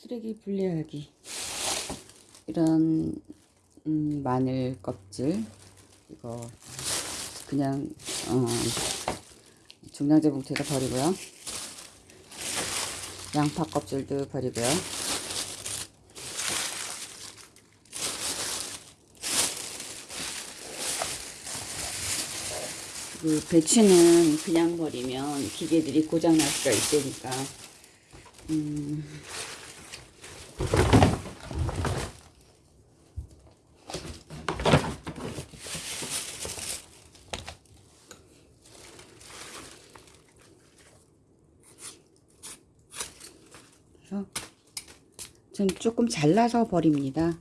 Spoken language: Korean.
쓰레기 분리하기. 이런 음, 마늘 껍질. 이거 그냥 어, 중량제 봉투에다 버리고요. 양파 껍질도 버리고요. 그 배추는 그냥 버리면 기계들이 고장날 수가 있으니까. 음, 전 조금 잘라서 버립니다.